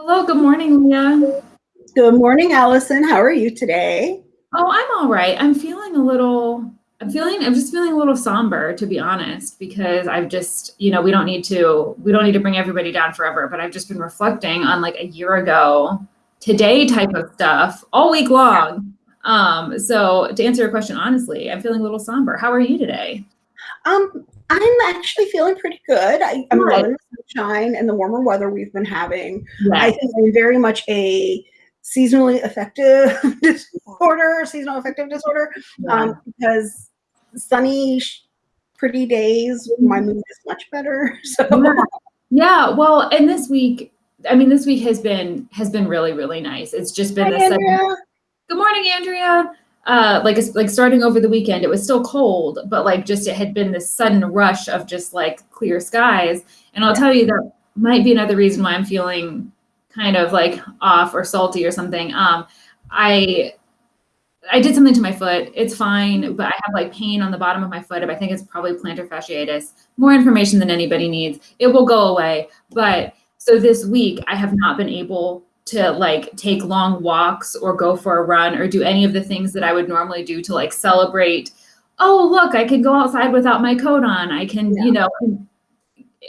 Hello, good morning, Leah. Good morning, Allison. How are you today? Oh, I'm all right. I'm feeling a little, I'm feeling, I'm just feeling a little somber, to be honest, because I've just, you know, we don't need to, we don't need to bring everybody down forever, but I've just been reflecting on like a year ago, today type of stuff all week long. Um, so to answer your question, honestly, I'm feeling a little somber. How are you today? Um, I'm actually feeling pretty good. I, am loving the sunshine and the warmer weather we've been having. Yes. I think I'm very much a seasonally affective disorder, seasonal affective disorder, yeah. um, because sunny, pretty days, my mood is much better. So yeah. yeah, well, and this week, I mean, this week has been has been really really nice. It's just been Hi, the Good morning, Andrea uh, like like starting over the weekend, it was still cold, but like just it had been this sudden rush of just like clear skies. And I'll tell you that might be another reason why I'm feeling kind of like off or salty or something. Um, I I did something to my foot. It's fine, but I have like pain on the bottom of my foot. I think it's probably plantar fasciitis. More information than anybody needs. It will go away. But so this week I have not been able to like take long walks or go for a run or do any of the things that I would normally do to like celebrate. Oh, look, I can go outside without my coat on. I can, yeah. you know,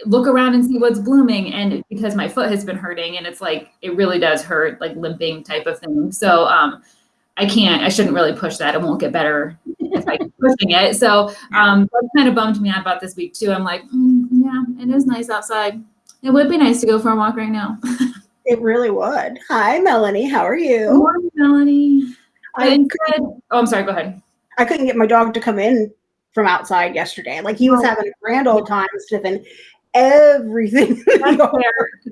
look around and see what's blooming. And because my foot has been hurting and it's like, it really does hurt, like limping type of thing. So, um, I can't, I shouldn't really push that. It won't get better if I keep pushing it. So, um, that kind of bummed me out about this week too. I'm like, mm, yeah, it is nice outside. It would be nice to go for a walk right now. It really would. Hi, Melanie. How are you? Good morning, Melanie. I'm good. Oh, I'm sorry. Go ahead. I couldn't get my dog to come in from outside yesterday. Like he was oh. having a grand old time sniffing everything. That's,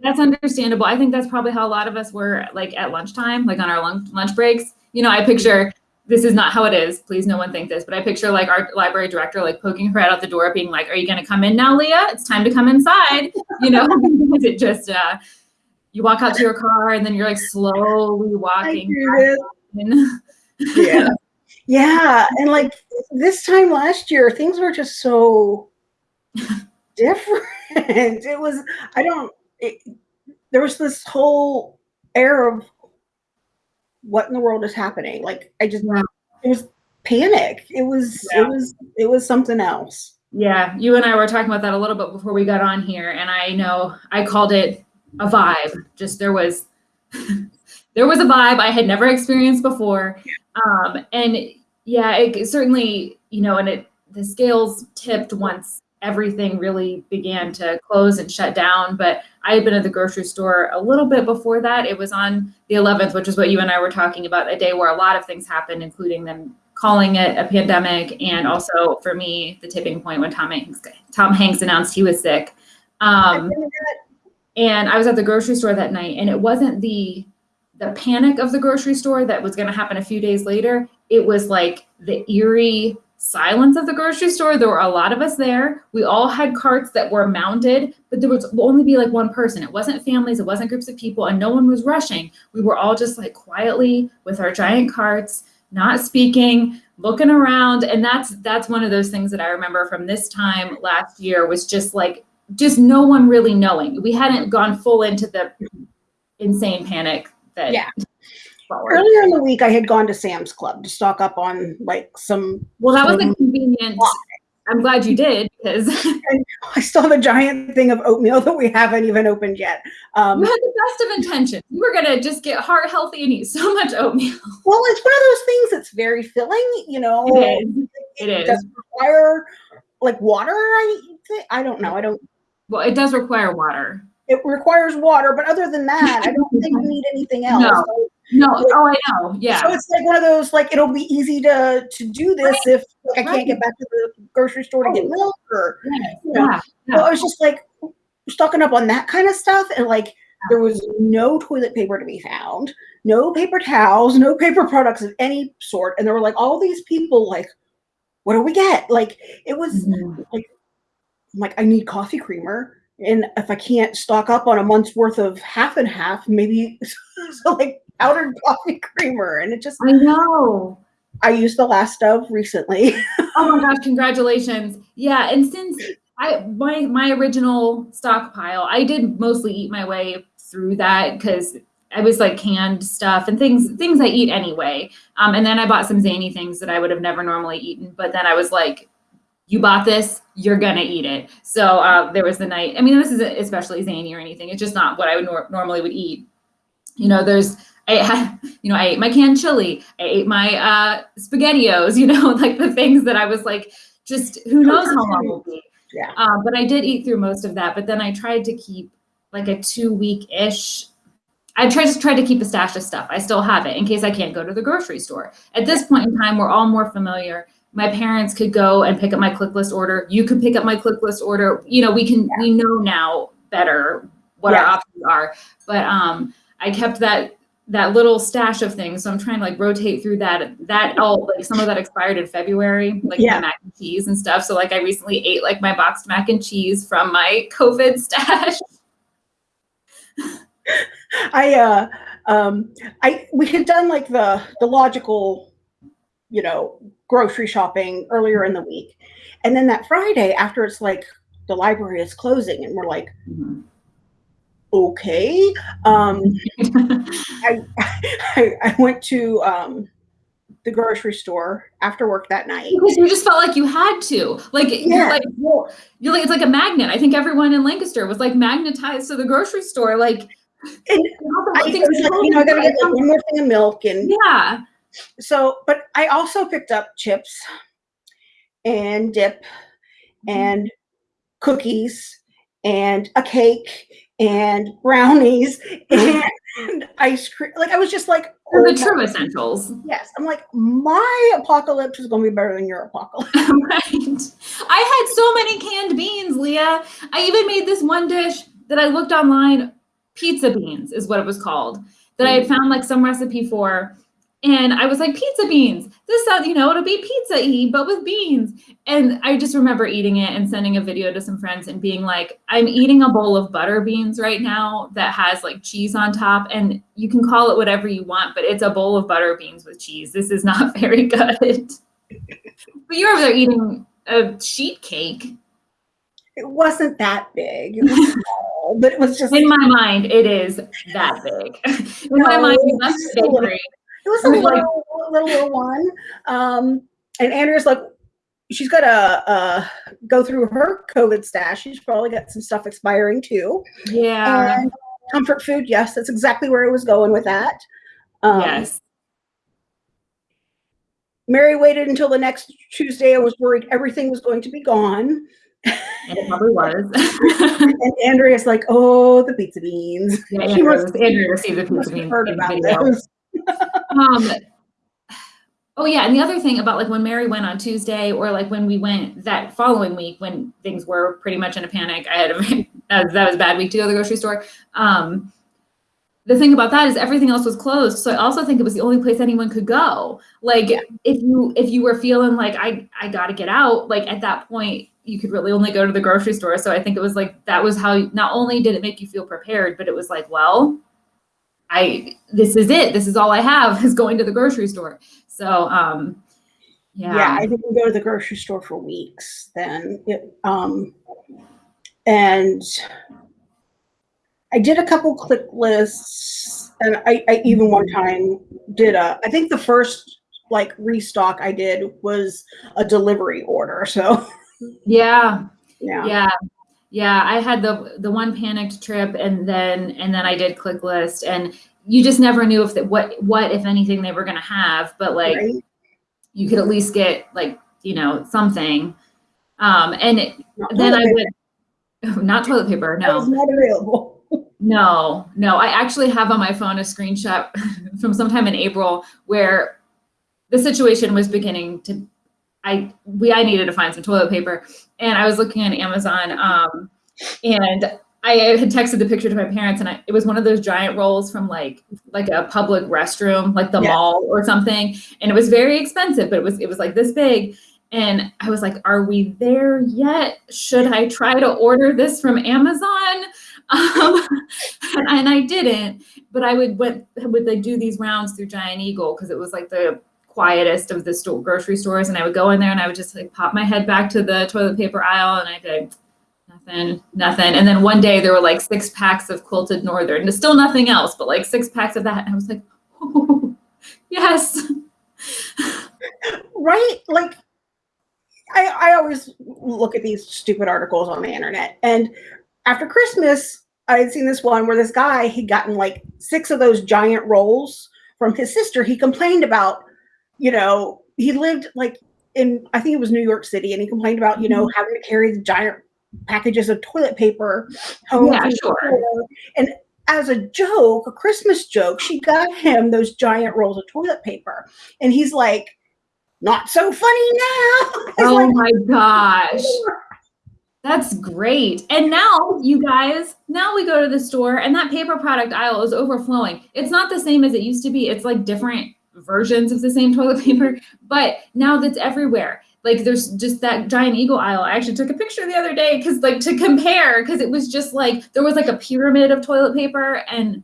that's understandable. I think that's probably how a lot of us were like at lunchtime, like on our lunch lunch breaks. You know, I picture this is not how it is. Please, no one think this, but I picture like our library director like poking her head out the door, being like, "Are you going to come in now, Leah? It's time to come inside." You know, because it just uh, you walk out to your car and then you're like slowly walking. yeah. Yeah. And like this time last year, things were just so different. It was, I don't, it, there was this whole air of what in the world is happening. Like I just, yeah. it was panic. It was, yeah. it was, it was something else. Yeah. You and I were talking about that a little bit before we got on here. And I know I called it a vibe. Just there was there was a vibe I had never experienced before. Um, and yeah, it certainly, you know, and it the scales tipped once everything really began to close and shut down. But I had been at the grocery store a little bit before that. It was on the 11th, which is what you and I were talking about, a day where a lot of things happened, including them calling it a pandemic, and also for me, the tipping point when Tom Hanks, Tom Hanks announced he was sick. Um, and I was at the grocery store that night, and it wasn't the the panic of the grocery store that was going to happen a few days later. It was like the eerie silence of the grocery store. There were a lot of us there. We all had carts that were mounted, but there was only be like one person. It wasn't families, it wasn't groups of people, and no one was rushing. We were all just like quietly with our giant carts, not speaking, looking around. And that's that's one of those things that I remember from this time last year was just like just no one really knowing. We hadn't gone full into the insane panic that. Yeah. Earlier in the week, I had gone to Sam's Club to stock up on like some. Well, that was a convenient. I'm glad you did because I still have a giant thing of oatmeal that we haven't even opened yet. Um, you had the best of intentions. You were gonna just get heart healthy and eat so much oatmeal. Well, it's one of those things that's very filling. You know, it is. It, it is. does require like water. I I don't know. I don't well, it does require water. It requires water, but other than that, I don't think we need anything else. No. No, oh, I know. Yeah. So it's like one of those, like it'll be easy to to do this right. if like I can't get back to the grocery store to get oh. milk or yeah. You know. yeah. So I was just like stocking up on that kind of stuff, and like there was no toilet paper to be found, no paper towels, no paper products of any sort, and there were like all these people like, what do we get? Like it was mm-hmm. like I'm like, I need coffee creamer. And if I can't stock up on a month's worth of half and half, maybe so like powdered coffee creamer. And it just I know. I used the last of recently. oh my gosh, congratulations. Yeah. And since I my my original stockpile, I did mostly eat my way through that because I was like canned stuff and things things I eat anyway. Um, and then I bought some zany things that I would have never normally eaten. But then I was like, you bought this, you're gonna eat it. So uh, there was the night. I mean, this isn't especially zany or anything. It's just not what I would nor- normally would eat. You know, there's I had, you know, I ate my canned chili, I ate my uh, spaghettios. You know, like the things that I was like, just who knows how long will be. Yeah. Um, but I did eat through most of that. But then I tried to keep like a two week ish. I tried to try to keep a stash of stuff. I still have it in case I can't go to the grocery store. At this point in time, we're all more familiar. My parents could go and pick up my click list order. You could pick up my click list order. You know, we can Yeah. we know now better what our options are. But um, I kept that that little stash of things. So I'm trying to like rotate through that. That all like some of that expired in February, like Yeah. mac and cheese and stuff. So like I recently ate like my boxed mac and cheese from my COVID stash. I uh um I we had done like the the logical, you know, grocery shopping earlier in the week. And then that Friday after it's like the library is closing and we're like, okay. Um I, I I went to um the grocery store after work that night. Because you just felt like you had to. Like you're Yeah. like you're like it's like a magnet. I think everyone in Lancaster was like magnetized to the grocery store. Like And I, I was like, you know, I gotta get like one more thing of milk and yeah. So but I also picked up chips and dip mm-hmm. and cookies and a cake and brownies and ice cream. Like I was just like, oh the true essentials. yes. I'm like, my apocalypse is gonna be better than your apocalypse. right. I had so many canned beans, Leah. I even made this one dish that I looked online. Pizza beans is what it was called. That I had mm-hmm. found like some recipe for. And I was like, pizza beans. This sounds, you know, it'll be pizza y, but with beans. And I just remember eating it and sending a video to some friends and being like, I'm eating a bowl of butter beans right now that has like cheese on top. And you can call it whatever you want, but it's a bowl of butter beans with cheese. This is not very good. but you're over there eating a sheet cake. It wasn't that big. It was small, but it was just In my mind, it is that big. In my mind, you left it's the a little- bakery. It was a It little, little, little one. Um, and Andrea's like, she's got to uh, go through her COVID stash. She's probably got some stuff expiring too. Yeah. And comfort food, yes, that's exactly where I was going with that. Um, yes. Mary waited until the next Tuesday. I was worried everything was going to be gone. And it probably was. And Andrea's like, oh, the pizza beans. yeah, She Andrew, must- Andrew received the pizza have heard about those. Um, oh yeah, and the other thing about like when Mary went on Tuesday, or like when we went that following week when things were pretty much in a panic. I had a, that was, that was a bad week to go to the grocery store. Um, the thing about that is everything else was closed, so I also think it was the only place anyone could go. Like Yeah. if you if you were feeling like I I got to get out, like at that point you could really only go to the grocery store. So I think it was like that was how not only did it make you feel prepared, but it was like well. I this is it. This is all I have is going to the grocery store. So um yeah. yeah, I didn't go to the grocery store for weeks then. It, um, and I did a couple click lists, and I, I even one time did a. I think the first like restock I did was a delivery order. So yeah. yeah, Yeah. Yeah, I had the the one panicked trip and then and then I did click list and you just never knew if that what what if anything they were going to have, but like right? you could at least get like, you know, something. Um and it, then I toilet would not toilet paper, paper. No. not available. No, no. I actually have on my phone a screenshot from sometime in April where the situation was beginning to I we I needed to find some toilet paper. And I was looking on Amazon um and I had texted the picture to my parents and I, it was one of those giant rolls from like like a public restroom like the Yeah. mall or something. And it was very expensive but it was it was like this big. And I was like are we there yet? Should I try to order this from Amazon? Um, and, I didn't, but I would went would like do these rounds through Giant Eagle? Because it was like the quietest of the store, grocery stores, and I would go in there and I would just like pop my head back to the toilet paper aisle and I'd be like, Nothing, nothing. And then one day there were like six packs of quilted northern. There's still nothing else, but like six packs of that. And I was like, oh, yes. right? Like I, I always look at these stupid articles on the internet. And after Christmas, I had seen this one where this guy had gotten like six of those giant rolls from his sister. He complained about, you know, he lived like in I think it was New York City, and he complained about, you know, mm-hmm. having to carry the giant packages of toilet paper home. Yeah, sure. And as a joke, a Christmas joke, she got him those giant rolls of toilet paper. And he's like, not so funny now. oh like, my gosh. That's great. And now, you guys, now we go to the store and that paper product aisle is overflowing. It's not the same as it used to be. It's like different versions of the same toilet paper, but now that's everywhere. Like there's just that giant eagle aisle. I actually took a picture the other day because like to compare, because it was just like there was like a pyramid of toilet paper and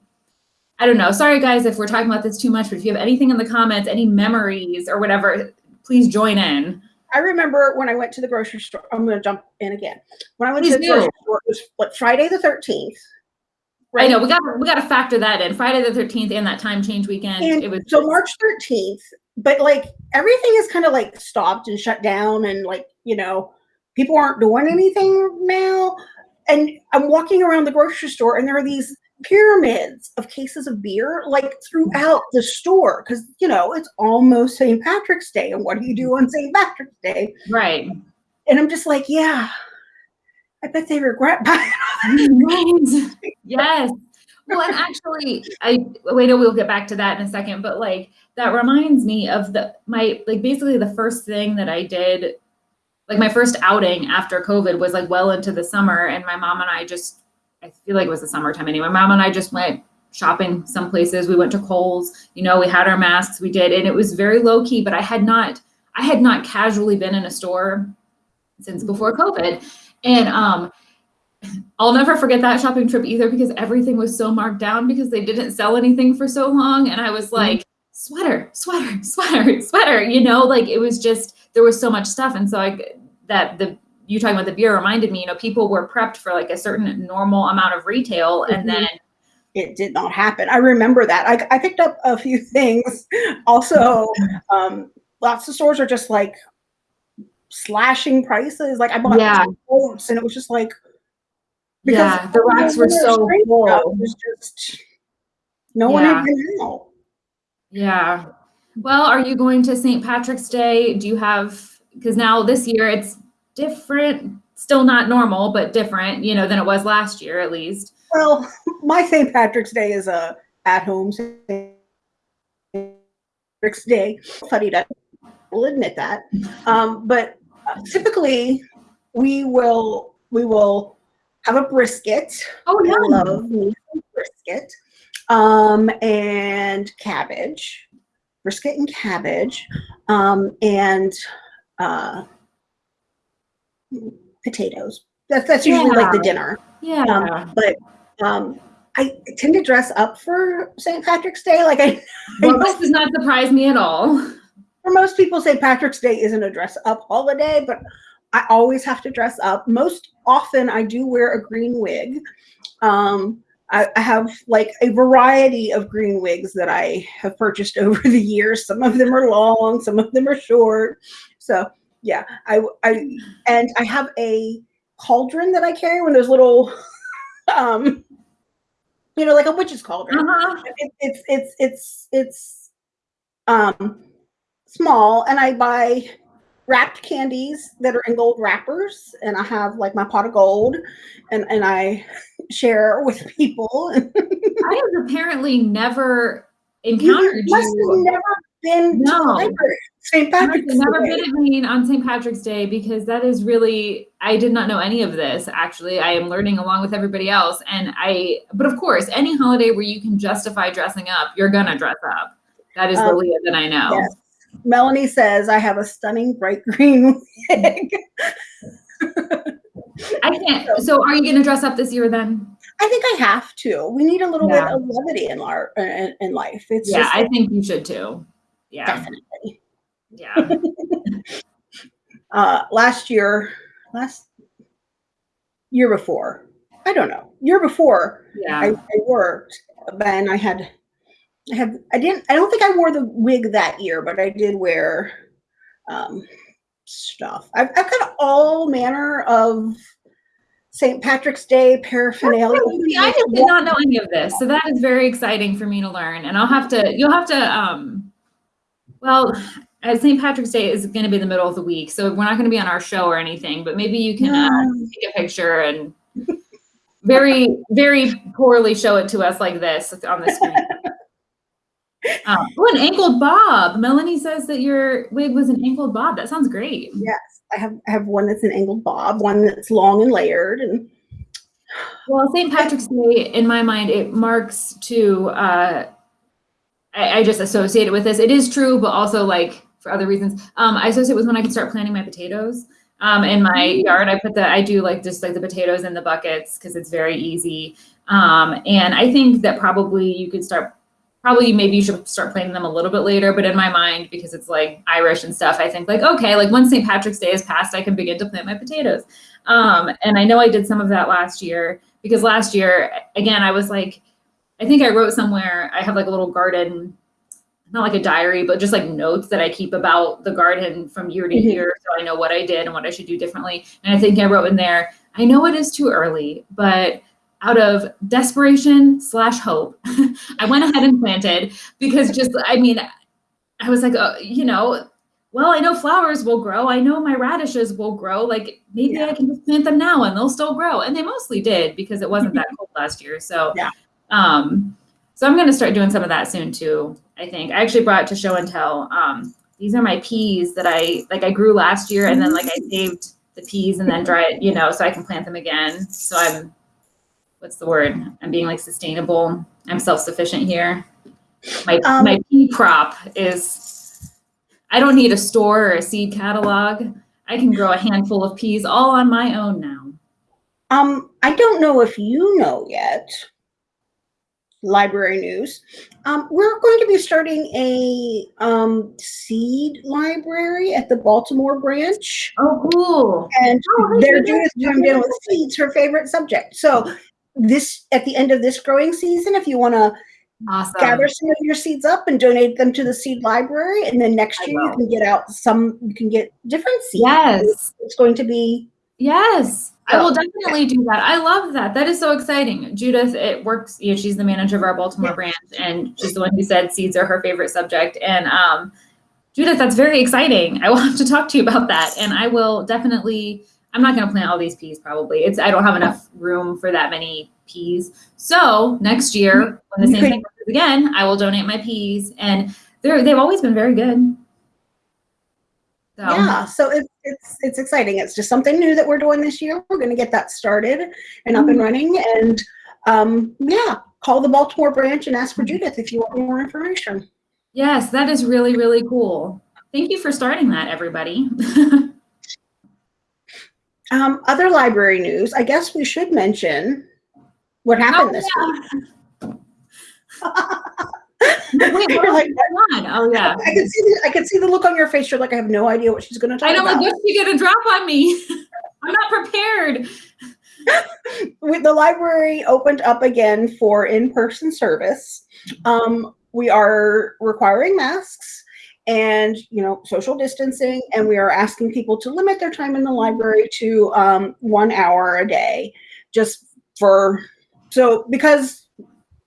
I don't know. Sorry guys if we're talking about this too much, but if you have anything in the comments, any memories or whatever, please join in. I remember when I went to the grocery store. I'm going to jump in again. When I went please to the do. grocery store, it was what Friday the 13th. Right? I know we got we got to factor that in. Friday the 13th and that time change weekend. And it was so March 13th. But like everything is kind of like stopped and shut down, and like you know, people aren't doing anything now. And I'm walking around the grocery store, and there are these pyramids of cases of beer like throughout the store because you know it's almost St. Patrick's Day, and what do you do on St. Patrick's Day? Right. And I'm just like, yeah, I bet they regret buying Yes. Well, and actually, I wait. We'll get back to that in a second, but like that reminds me of the my like basically the first thing that I did, like my first outing after COVID was like well into the summer, and my mom and I just I feel like it was the summertime anyway. My mom and I just went shopping some places. We went to Kohl's, you know, we had our masks, we did, and it was very low key, but I had not, I had not casually been in a store since before COVID. And um, I'll never forget that shopping trip either because everything was so marked down because they didn't sell anything for so long. And I was mm-hmm. like, sweater, sweater, sweater, sweater, you know, like it was just, there was so much stuff. And so I, that the you talking about the beer reminded me, you know, people were prepped for like a certain normal amount of retail and mm-hmm. then it did not happen. I remember that. I, I picked up a few things. Also, um, lots of stores are just like slashing prices. Like I bought yeah. coats and it was just like because yeah, the rocks were so full. It was just no yeah. one even knew. Yeah. Well, are you going to St. Patrick's Day? Do you have because now this year it's different, still not normal, but different, you know, than it was last year at least. Well, my St. Patrick's Day is a at home St. Patrick's Day. Funny to will admit that. Um, but typically we will we will have a brisket. Oh yeah. I love brisket. Um, and cabbage. Brisket and cabbage. Um, and uh potatoes. That's that's usually yeah. like the dinner. Yeah. Um, but um, I tend to dress up for St. Patrick's Day. Like I, well, this does not surprise me at all. For most people, St. Patrick's Day isn't a dress up holiday, but I always have to dress up. Most often, I do wear a green wig. Um, I, I have like a variety of green wigs that I have purchased over the years. Some of them are long, some of them are short. So yeah, I, I, and I have a cauldron that I carry when there's little, um, you know, like a witch's cauldron. Uh-huh. It, it's, it's, it's, it's, um, small and I buy wrapped candies that are in gold wrappers and I have like my pot of gold and, and I share with people. I have apparently never encountered you. must you. Never been no. St. Patrick's never Day. been at Main on St. Patrick's Day because that is really I did not know any of this actually. I am learning along with everybody else. And I but of course, any holiday where you can justify dressing up, you're gonna dress up. That is um, the Leah that I know. Yes. Melanie says I have a stunning bright green wig. I can't. So, are you going to dress up this year then? I think I have to. We need a little yeah. bit of levity in our in, in life. It's yeah, just, I think you should too. Yeah, definitely. Yeah. uh, last year, last year before. I don't know. Year before, Yeah. I, I worked, and I had, I had, I didn't, I don't think I wore the wig that year, but I did wear um, stuff. I've, I've got all manner of St. Patrick's Day paraphernalia. See, I just did not know any of this, so that is very exciting for me to learn. And I'll have to, you'll have to, um, well, as St. Patrick's Day is going to be the middle of the week, so we're not going to be on our show or anything. But maybe you can uh, take a picture and very, very poorly show it to us like this on the screen. Um, oh, an ankled bob. Melanie says that your wig was an ankled bob. That sounds great. Yes, I have I have one that's an angled bob, one that's long and layered, and Well, St. Patrick's Day, in my mind, it marks to. Uh, I, I just associate it with this. It is true, but also like for other reasons. Um, I associate it with when I can start planting my potatoes. Um, in my yard, I put the I do like just like the potatoes in the buckets because it's very easy. Um, and I think that probably you could start. Probably maybe you should start planting them a little bit later, but in my mind, because it's like Irish and stuff, I think like okay, like once St. Patrick's Day is passed, I can begin to plant my potatoes. Um, and I know I did some of that last year because last year, again, I was like, I think I wrote somewhere, I have like a little garden, not like a diary, but just like notes that I keep about the garden from year to Mhm. year. So I know what I did and what I should do differently. And I think I wrote in there, I know it is too early, but out of desperation slash hope, I went ahead and planted because just, I mean, I was like, uh, you know, well, I know flowers will grow. I know my radishes will grow. Like maybe Yeah. I can just plant them now and they'll still grow. And they mostly did because it wasn't that cold last year. So Yeah. um so I'm gonna start doing some of that soon too. I think I actually brought it to show and tell. Um these are my peas that I like I grew last year and then like I saved the peas and then dry it, you know, so I can plant them again. So I'm what's the word? I'm being like sustainable. I'm self-sufficient here. My Um, my pea crop is I don't need a store or a seed catalog. I can grow a handful of peas all on my own now. Um, I don't know if you know yet. Library news. Um, we're going to be starting a um, seed library at the Baltimore branch, Oh, cool. and Oh, they're. Judith chimed in with seeds, her favorite subject. So this at the end of this growing season, if you want to Awesome. gather some of your seeds up and donate them to the seed library, and then next year you can get out some. You can get different seeds. Yes. it's going to be Yes. I will definitely do that. I love that. That is so exciting. Judith, it works. You know, she's the manager of our Baltimore branch, and she's the one who said seeds are her favorite subject. And um, Judith, that's very exciting. I will have to talk to you about that, and I will definitely. I'm not going to plant all these peas. Probably, it's I don't have enough room for that many peas. So next year, when the same thing happens again, I will donate my peas, and they're they've always been very good. So, Yeah, so it's it's it's exciting. It's just something new that we're doing this year. We're going to get that started and up and running. And um, yeah, call the Baltimore branch and ask for Judith if you want more information. Yes, that is really, really cool. Thank you for starting that, everybody. Um, other library news. I guess we should mention what happened this week. Wait, what You're like, on. Oh yeah. I can see the, I can see the look on your face. You're like, I have no idea what she's going to talk about. I know like about. what's she gonna drop on me? I'm not prepared. With the library opened up again for in-person service. Um, we are requiring masks and you know social distancing, and we are asking people to limit their time in the library to um, one hour a day, just for so because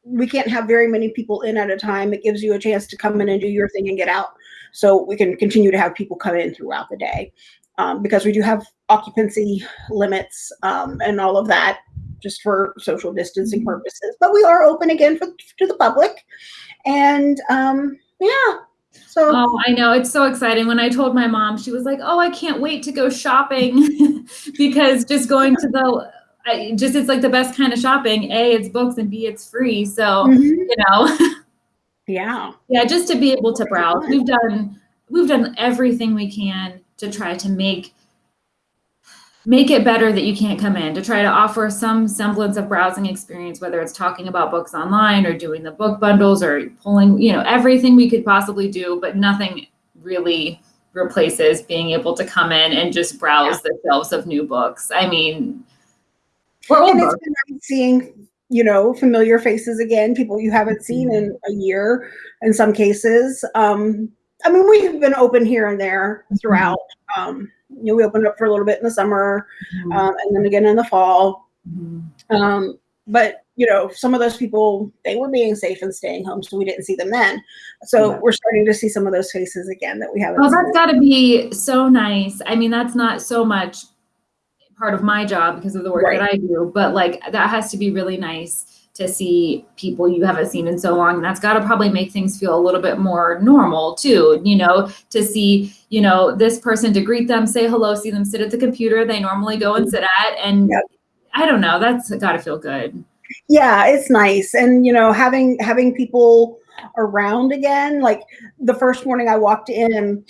we can't have very many people in at a time. It gives you a chance to come in and do your thing and get out, so we can continue to have people come in throughout the day. Um, because we do have occupancy limits um, and all of that just for social distancing purposes. But we are open again for, to the public. And um, yeah, so Oh, I know. It's so exciting. When I told my mom, she was like, Oh, I can't wait to go shopping because just going to the I just it's like the best kind of shopping. A, it's books and B, it's free. So, mhm, you know. yeah, Yeah, just to be able to browse. We've done we've done everything we can to try to make make it better that you can't come in to try to offer some semblance of browsing experience whether it's talking about books online or doing the book bundles or pulling you know everything we could possibly do but nothing really replaces being able to come in and just browse the shelves of new books. I mean old and it's been nice seeing you know familiar faces again people you haven't seen in a year in some cases. Um i mean we've been open here and there throughout um you know we opened up for a little bit in the summer um, and then again in the fall Mhm. um but you know some of those people they were being safe and staying home so we didn't see them then so Yeah. we're starting to see some of those faces again that we haven't Well, that's got to be so nice. I mean, that's not so much part of my job because of the work Right. that I do, but like that has to be really nice to see people you haven't seen in so long. And that's got to probably make things feel a little bit more normal too, you know, to see, you know, this person to greet them, say hello, see them sit at the computer they normally go and sit at. And Yep. I don't know, that's got to feel good. yeah it's nice and you know having having people around again like the first morning i walked in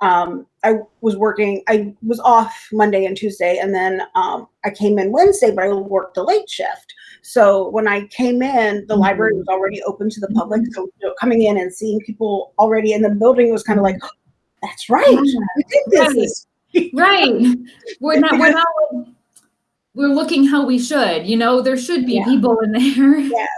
um i was working i was off monday and tuesday and then um i came in wednesday but i worked a late shift so when i came in the Mhm. library was already open to the public so you know, coming in and seeing people already in the building was kind of like that's right we did this Right. Right. We're not, we're not, we're looking how we should, you know, there should be Yeah. people in there. Yes.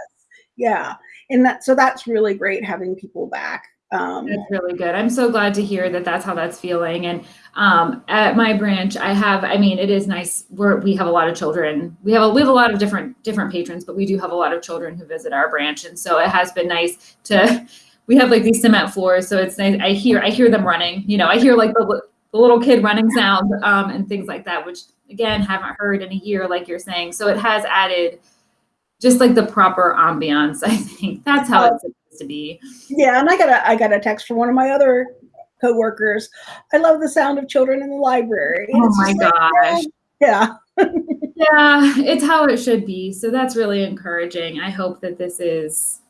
yeah and that so that's really great having people back um That's really good. I'm so glad to hear that that's how that's feeling. And um, at my branch, I have. I mean, it is nice. We're we have a lot of children. We have a we have a lot of different different patrons, but we do have a lot of children who visit our branch, and so it has been nice to. We have like these cement floors, so it's nice. I hear I hear them running. You know, I hear like the, the little kid running sound um, and things like that, which again haven't heard in a year, like you're saying. So it has added just like the proper ambiance. I think that's how it's to be. Yeah, and I got a I got a text from one of my other coworkers. I love the sound of children in the library. And Oh it's my just like, gosh. yeah, Yeah, it's how it should be. So that's really encouraging. I hope that this is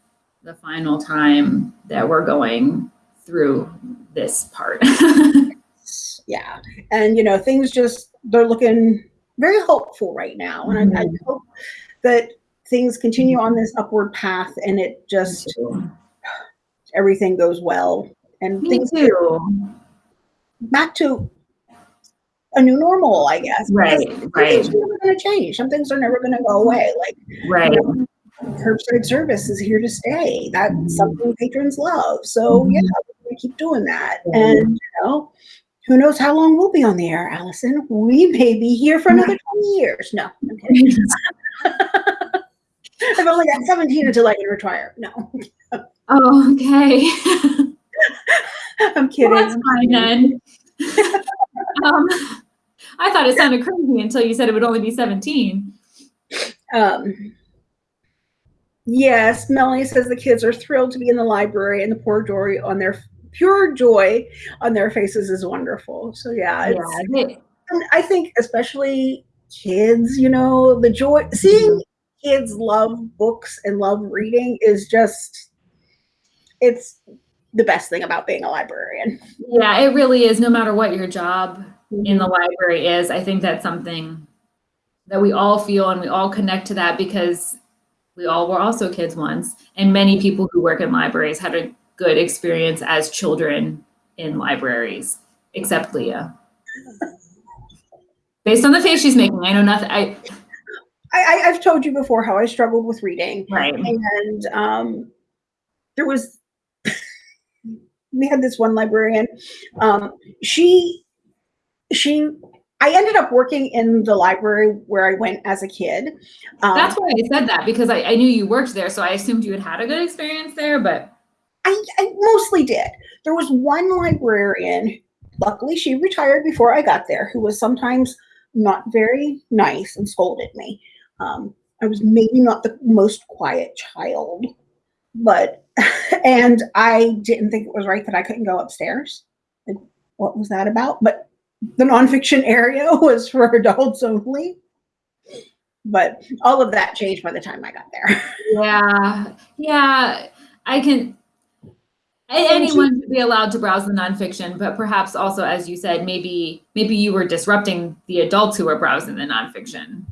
the final time that we're going through this part. yeah, and you know things just they're looking very hopeful right now, and I, I Mm-hmm. hope that things continue on mm-hmm. this upward path, and it just everything goes well, and Me things too. back to a new normal, I guess. Right, because right, things are never going to change. Some things are never going to go away. Like right. curbside service is here to stay. That's mm-hmm. something patrons love. So mm-hmm. yeah, we're gonna keep doing that. And you know, who knows how long we'll be on the air, Allison? We may be here for another 20 years. No, I'm kidding. I've only got 17 until I can retire. No, Oh, okay. I'm kidding. Well, that's fine then. um, I thought it sounded crazy until you said it would only be 17. Um, yes, Melanie says the kids are thrilled to be in the library and the poor joy on their pure joy on their faces is wonderful. So yeah, it's, Yeah, and I think especially kids, you know, the joy seeing kids love books and love reading is just it's the best thing about being a librarian. yeah, it really is. No matter what your job in the mm-hmm. library is. I think that's something that we all feel and we all connect to that because we all were also kids once. And many people who work in libraries had a good experience as children in libraries, except Leah. Based on the face she's making, I know nothing. I I, I, I've told you before how I struggled with reading. right. and um, there was we had this one librarian um, she she i ended up working in the library where i went as a kid um, That's why I said that because I, I knew you worked there, so I assumed you had had a good experience there. But I, I mostly did there was one librarian luckily she retired before i got there who was sometimes not very nice and scolded me um, i was maybe not the most quiet child but and i didn't think it was right that i couldn't go upstairs like, what was that about but the nonfiction area was for adults only but all of that changed by the time i got there yeah, yeah, I can. Anyone should be allowed to browse the nonfiction, but perhaps also, as you said, maybe maybe you were disrupting the adults who were browsing the nonfiction.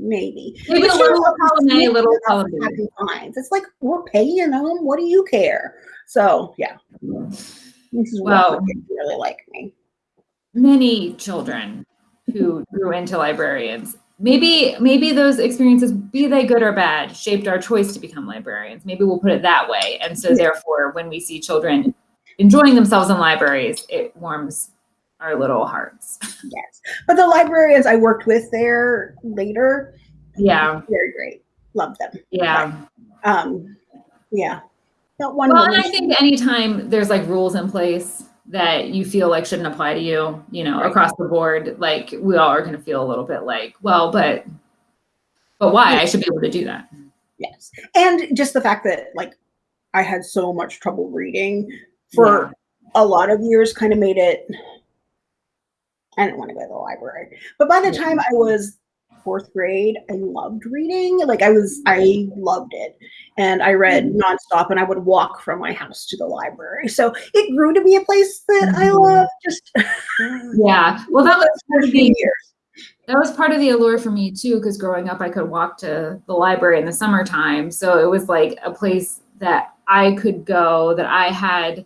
Maybe Maybe But a little column A, little column B. It's like we're paying them. What do you care? So yeah, this is what really like me. Many children who grew into librarians maybe maybe those experiences be they good or bad shaped our choice to become librarians maybe we'll put it that way and so therefore when we see children enjoying themselves in libraries it warms our little hearts yes but the librarians i worked with there later yeah very great love them yeah um yeah one well and i think anytime there's like rules in place that you feel like shouldn't apply to you, you know, right. across the board, like we all are going to feel a little bit like, well, but, but why? I should be able to do that. Yes. And just the fact that like I had so much trouble reading for yeah. a lot of years kind of made it, I didn't want to go to the library. But by the time I was fourth grade, I loved reading. Like I was, I loved it. And I read mm-hmm. nonstop and I would walk from my house to the library. So it grew to be a place that I mm-hmm. love just. yeah. Well, that was part of the years. That was part of the allure for me too, because growing up, I could walk to the library in the summertime. So it was like a place that I could go, that I had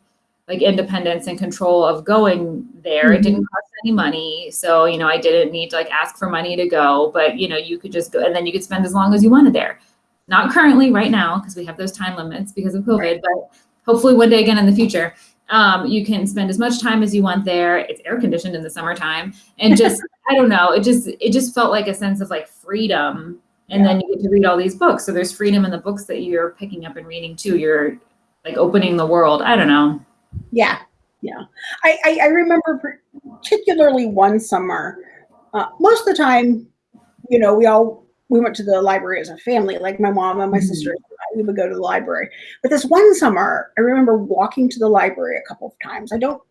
like independence and control of going there. Mm-hmm. It didn't cost any money. So, you know, I didn't need to like ask for money to go, but you know, you could just go and then you could spend as long as you wanted there. Not currently right now, because we have those time limits because of COVID, right. but hopefully one day again in the future. Um, you can spend as much time as you want there. It's air conditioned in the summertime. And just, I don't know, it just it just felt like a sense of like freedom. And yeah. then you get to read all these books. So there's freedom in the books that you're picking up and reading too. You're like opening the world. I don't know. Yeah, yeah. I, I, I remember particularly one summer. Uh, most of the time, you know, we all we went to the library as a family. Like my mom and my mm-hmm. sister, we would go to the library. But this one summer, I remember walking to the library a couple of times. I don't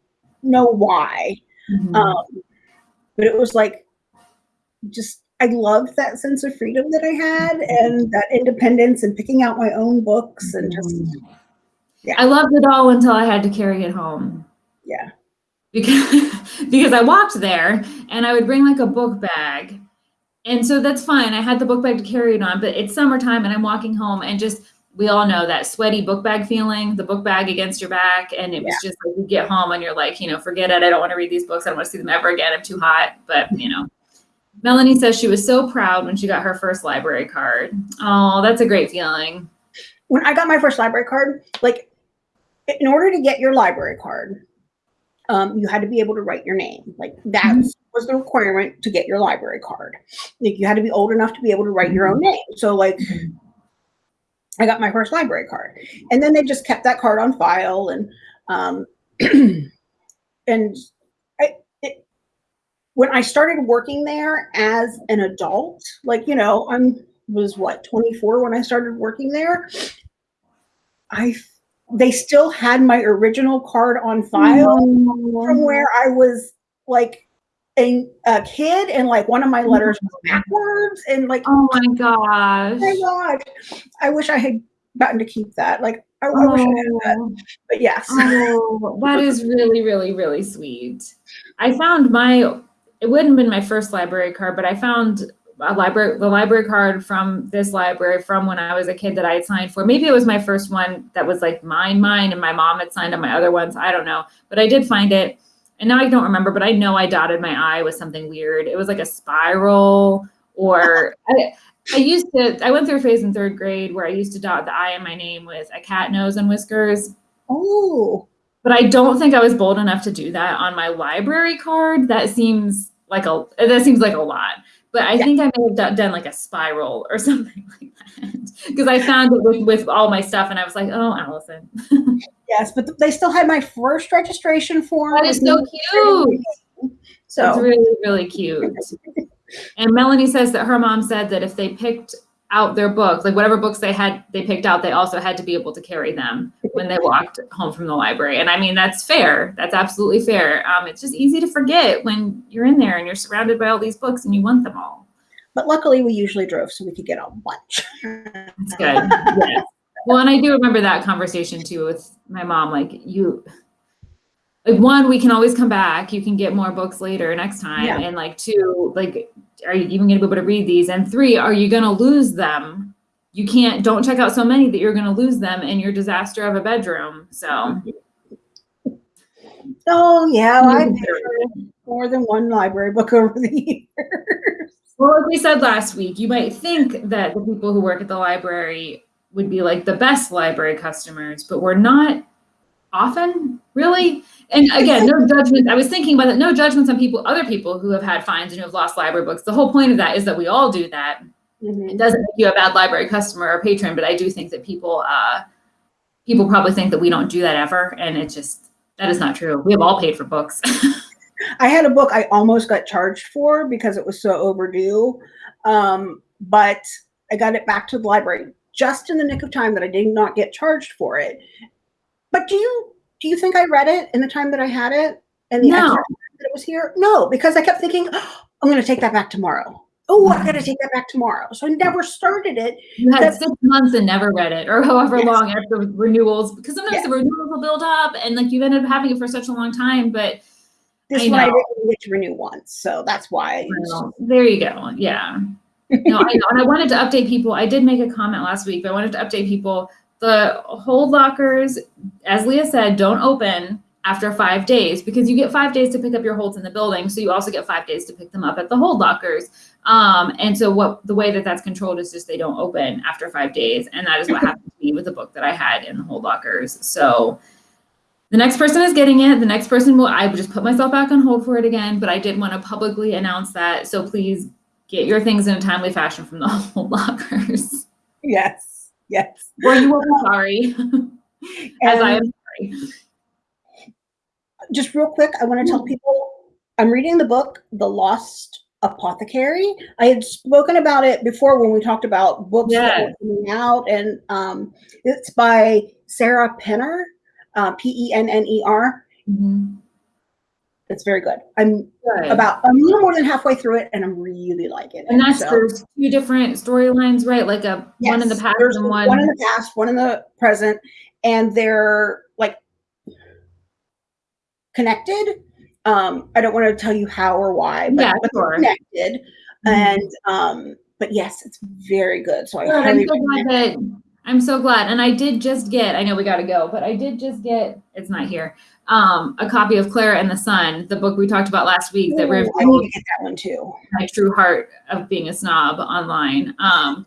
know why, mm-hmm. um, but it was like just I loved that sense of freedom that I had and that independence and picking out my own books and just mm-hmm. Yeah. I loved it all until I had to carry it home. Yeah. Because because I walked there and I would bring like a book bag. And so that's fine. I had the book bag to carry it on, but it's summertime and I'm walking home and just we all know that sweaty book bag feeling, the book bag against your back. And it was yeah. just like you get home and you're like, you know, forget it. I don't want to read these books. I don't want to see them ever again. I'm too hot. But you know. Melanie says she was so proud when she got her first library card. Oh, that's a great feeling. When I got my first library card, like in order to get your library card, um, you had to be able to write your name. Like that mm-hmm. was the requirement to get your library card. Like you had to be old enough to be able to write your own mm-hmm. name. So like. I got my first library card. And then they just kept that card on file and um and I it, when I started working there as an adult, like you know, I'm was what 24 when I started working there. I they still had my original card on file mm. from where I was like a, a, kid and like one of my letters was backwards and like oh my gosh. Oh my gosh. I wish I had gotten to keep that. Like I, oh. I wish I had that. Oh. But yes. Oh, that is really, really, really sweet. I found my it wouldn't have been my first library card, but I found a library the library card from this library from when I was a kid that I had signed for. Maybe it was my first one that was like mine, mine, and my mom had signed on my other ones. I don't know, but I did find it, and now I don't remember. But I know I dotted my I with something weird. It was like a spiral, or I, I used to. I went through a phase in third grade where I used to dot the I in my name with a cat nose and whiskers. Oh. But I don't think I was bold enough to do that on my library card. That seems like a that seems like a lot but I yeah. think I may have done, like a spiral or something like that because I found it with, with all my stuff and I was like, oh, Allison. yes, but they still had my first registration form. That is so cute. So it's really, really cute. and Melanie says that her mom said that if they picked out their books, like whatever books they had, they picked out, they also had to be able to carry them when they walked home from the library. And I mean, that's fair. That's absolutely fair. Um, it's just easy to forget when you're in there and you're surrounded by all these books and you want them all. But luckily, we usually drove so we could get a bunch. That's good. yes. Well, and I do remember that conversation too with my mom. Like, you, like one we can always come back. You can get more books later next time. Yeah. and like two like are you even going to be able to read these? And three are you going to lose them? You can't don't check out so many that you're going to lose them in your disaster of a bedroom so. Oh yeah hmm. i've more than one library book over the years. Well, like we said last week, you might think that the people who work at the library would be like the best library customers, but we're not often really. And again, no judgment. I was thinking about it. No judgments on people, other people who have had fines and who have lost library books. The whole point of that is that we all do that. Mhm. It doesn't make you a bad library customer or patron, but I do think that people, uh, people probably think that we don't do that ever, and it just that is not true. We have all paid for books. I had a book I almost got charged for because it was so overdue. Um, but I got it back to the library just in the nick of time that I did not get charged for it. But do you do you think I read it in the time that I had it and the No. extra time that it was here? No, because I kept thinking, "Oh, I'm going to take that back tomorrow. Oh, I got to take that back tomorrow. So I never started it. You had That's- six months and never read it, or however Yes. long after renewals, because sometimes Yes. the renewals will build up, and like you've ended up having it for such a long time. But This I one I didn't get to renew once, so that's why. Well, there you go. Yeah. No, I know. And I wanted to update people. I did make a comment last week, but I wanted to update people. The hold lockers, as Leah said, don't open after five days because you get five days to pick up your holds in the building. So you also get five days to pick them up at the hold lockers. Um, and so what the way that that's controlled is just they don't open after five days. And that is what happened to me with the book that I had in the hold lockers. So the next person is getting it. The next person will, I just put myself back on hold for it again, but I did want to publicly announce that. So please get your things in a timely fashion from the hold lockers. Yes, yes. or you will be sorry, as I am sorry. just real quick, I want to tell people I'm reading the book, The Lost Apothecary. I had spoken about it before when we talked about books that were Yes. coming out, and um, it's by Sarah Penner, uh, P E N N E R. Mhm. It's very good. I'm Good. about I'm a little more than halfway through it, and I'm really liking it. and that's So, there's two different storylines, right? Like a one in the past and one. one in the past, one in the present, and they're like connected. Um, I don't want to tell you how or why, but, Yeah, but they're sure. connected. Mhm. And um, but yes, it's very good. So I highly so glad recommend. that I'm so glad. And I did just get, I know we gotta go, but I did just get, it's not here, um, a copy of Clara and the Sun, the book we talked about last week that Ooh, I need to get that one too. my true heart of being a snob online. Um,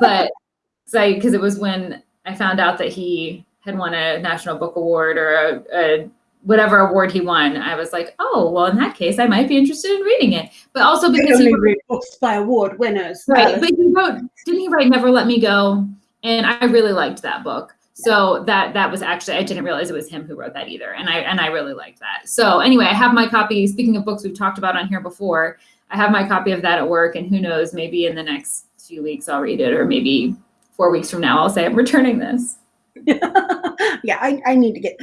but because it was when I found out that he had won a National Book Award or a, a whatever award he won, I was like, oh, well, in that case, I might be interested in reading it. But also because he wrote, read books by award winners. right, but he wrote, didn't he write Never Let Me Go? And I really liked that book. So that that was actually I didn't realize it was him who wrote that either, and I and I really liked that. So anyway, I have my copy. Speaking of books we've talked about on here before, I have my copy of that at work, and who knows, maybe in the next few weeks I'll read it, or maybe four weeks from now I'll say I'm returning this. yeah, I, I need to get.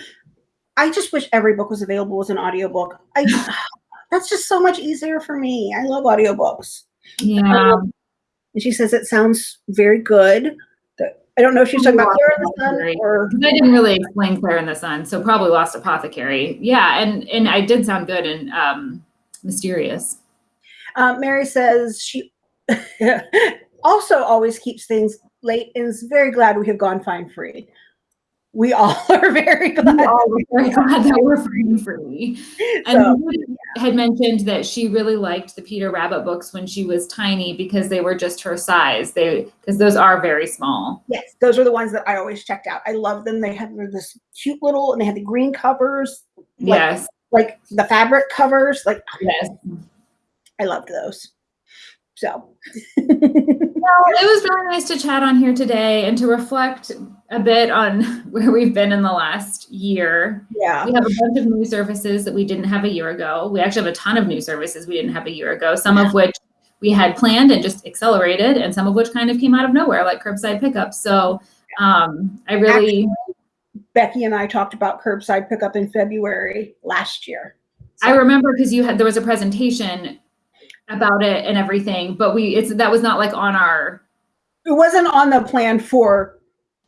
I just wish every book was available as an audiobook. I that's just so much easier for me. I love audiobooks. Yeah, Um, and she says it sounds very good. I don't know if she's talking about Clara and the Sun or I didn't really explain Claire in the Sun, so probably Lost Apothecary. Yeah, and and I did sound good and um, mysterious. uh, Mary says she also always keeps things late and is very glad we have gone fine free. We all are very glad. We all were very glad that we're free free. And So, had mentioned that she really liked the Peter Rabbit books when she was tiny because they were just her size. They because those are very small. yes, those are the ones that I always checked out. I love them. They have this cute little, and they have the green covers, like, yes, like the fabric covers. Like yes. I loved those. So Well, it was really nice to chat on here today and to reflect a bit on where we've been in the last year. yeah, We have a bunch of new services that we didn't have a year ago. We actually have a ton of new services we didn't have a year ago, some of which we had planned and just accelerated, and some of which kind of came out of nowhere, like curbside pickup. So um, I really, Becky and I talked about curbside pickup in February last year. I remember because you had there was a presentation about it and everything, but we it's that was not like on our It wasn't on the plan for.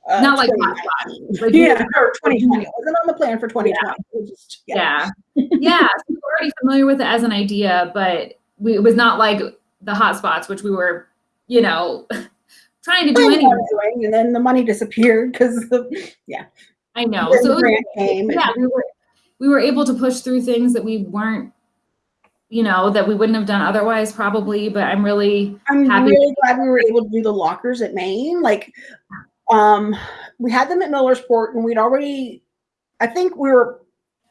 Uh, Not like 2019. Like, yeah, or 2020. It wasn't on the plan for 2020. It was just, yeah yeah so we were already familiar with it as an idea but we, it was not like the hotspots which we were you know trying to do anyway doing, and then the money disappeared because the i know so was- yeah we were we were able to push through things that we weren't you know, that we wouldn't have done otherwise probably, but I'm really I'm Happy- really glad we were able to do the lockers at Main. Like, um, we had them at Millersport, and we'd already, I think we were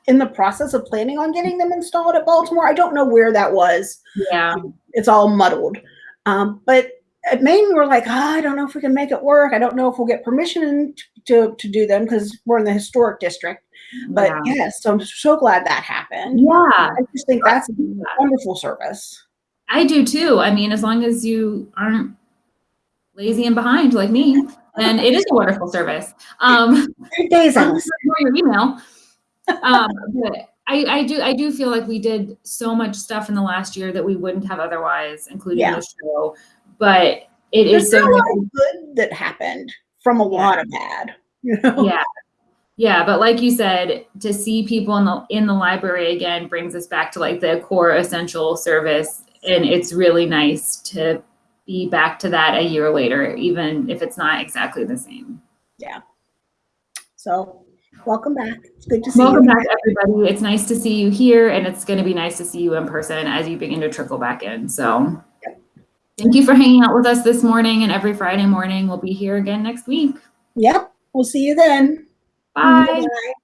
in the process of planning on getting them installed at Baltimore. I don't know where that was. yeah. It's all muddled. Um, but at Main, we were like, "Ah, I don't know if we can make it work. I don't know if we'll get permission to to do them because we're in the historic district. But yeah. yes, so I'm so glad that happened. Yeah. I just think that's a wonderful service. I do too. I mean, as long as you aren't lazy and behind like me, then it is a wonderful service. Um, days, Alice. your email. Um, but I, I do, I do feel like we did so much stuff in the last year that we wouldn't have otherwise, including Yeah. the show. But it There's is so a lot of good that happened from a lot of bad. You know? yeah yeah but like you said to see people in the in the library again brings us back to like the core essential service and it's really nice to be back to that a year later even if it's not exactly the same Yeah. So, welcome back. It's good to see welcome you. back everybody it's nice to see you here and it's going to be nice to see you in person as you begin to trickle back in so thank you for hanging out with us this morning and every friday morning we'll be here again next week Yep. We'll see you then. Bye Bye.